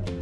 Bye.